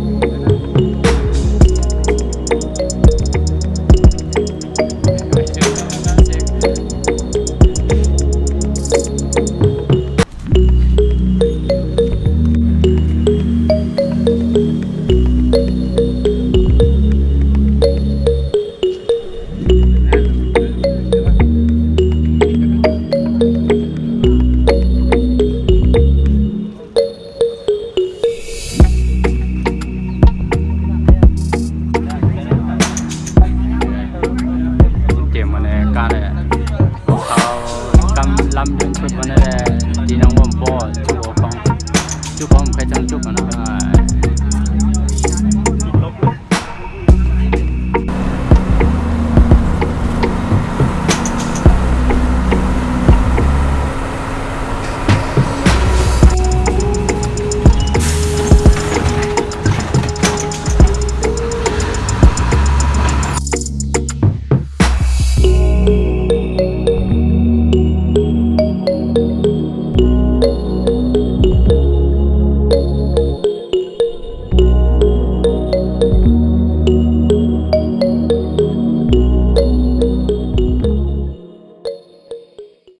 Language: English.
Thank you. quick one.